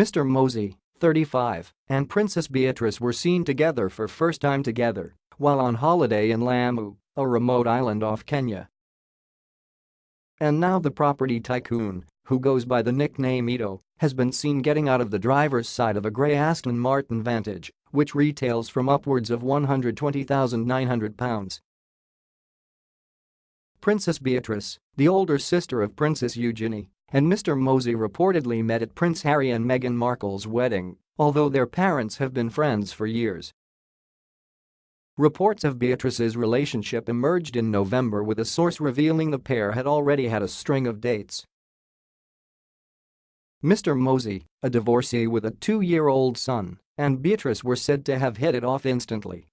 Mr. Mozzi, 35, and Princess Beatrice were seen together for first time together while on holiday in Lamu, a remote island off Kenya. And now the property tycoon, who goes by the nickname Edo, has been seen getting out of the driver's side of a grey Aston Martin Vantage, which retails from upwards of £120,900. Princess Beatrice, the older sister of Princess Eugenie, and Mr. Mozzi reportedly met at Prince Harry and Meghan Markle's wedding, although their parents have been friends for years. Reports of Beatrice's relationship emerged in November with a source revealing the pair had already had a string of dates. Mr. Mozzi, a divorcee with a two-year-old son, and Beatrice were said to have hit it off instantly.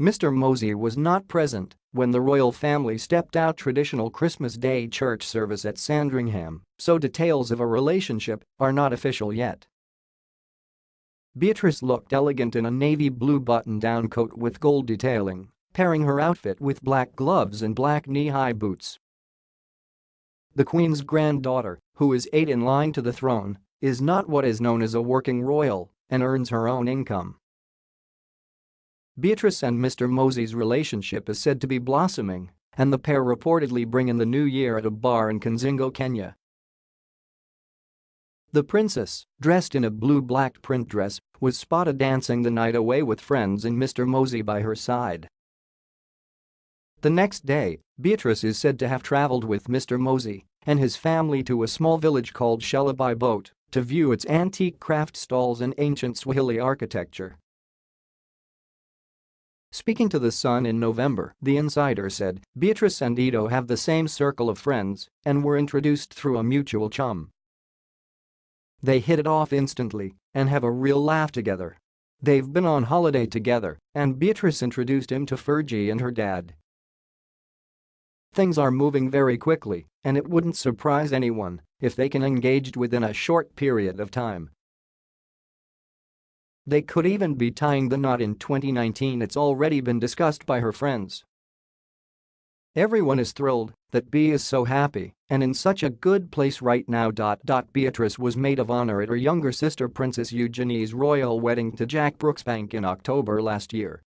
Mr. Mozzi was not present when the royal family stepped out traditional Christmas Day church service at Sandringham, so details of a relationship are not official yet. Beatrice looked elegant in a navy blue button-down coat with gold detailing, pairing her outfit with black gloves and black knee-high boots. The Queen's granddaughter, who is eight in line to the throne, is not what is known as a working royal and earns her own income. Beatrice and Mr. Mozzi's relationship is said to be blossoming, and the pair reportedly bring in the new year at a bar in Kazingo, Kenya. The princess, dressed in a blue-black print dress, was spotted dancing the night away with friends and Mr. Mozzi by her side. The next day, Beatrice is said to have traveled with Mr. Mozzi and his family to a small village called Shela by boat to view its antique craft stalls and ancient Swahili architecture. Speaking to The Sun in November, the insider said Beatrice and Edo have the same circle of friends and were introduced through a mutual chum. They hit it off instantly and have a real laugh together. They've been on holiday together and Beatrice introduced him to Fergie and her dad. Things are moving very quickly and it wouldn't surprise anyone if they can engage within a short period of time. They could even be tying the knot in 2019 it's already been discussed by her friends. Everyone is thrilled that B is so happy and in such a good place right now. Beatrice was maid of honor at her younger sister Princess Eugenie's royal wedding to Jack Brooksbank in October last year.